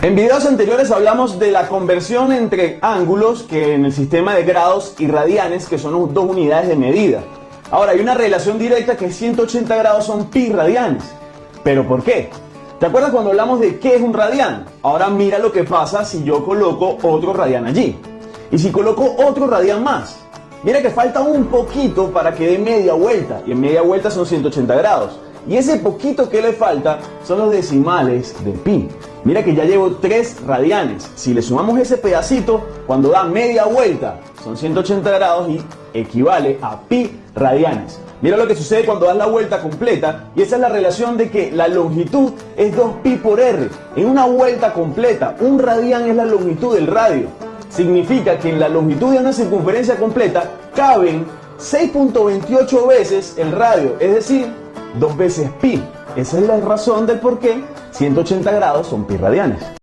En videos anteriores hablamos de la conversión entre ángulos que en el sistema de grados y radianes que son dos unidades de medida. Ahora hay una relación directa que 180 grados son pi radianes. ¿Pero por qué? ¿Te acuerdas cuando hablamos de qué es un radián? Ahora mira lo que pasa si yo coloco otro radián allí. Y si coloco otro radián más. Mira que falta un poquito para que dé media vuelta. Y en media vuelta son 180 grados. Y ese poquito que le falta son los decimales de pi. Mira que ya llevo 3 radianes. Si le sumamos ese pedacito, cuando da media vuelta, son 180 grados y equivale a pi radianes. Mira lo que sucede cuando das la vuelta completa y esa es la relación de que la longitud es 2pi por r. En una vuelta completa, un radián es la longitud del radio. Significa que en la longitud de una circunferencia completa caben 6.28 veces el radio, es decir, dos veces pi. Esa es la razón del por qué 180 grados son pi radianes.